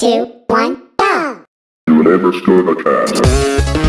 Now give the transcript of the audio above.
two, one, go! You never stood a chance.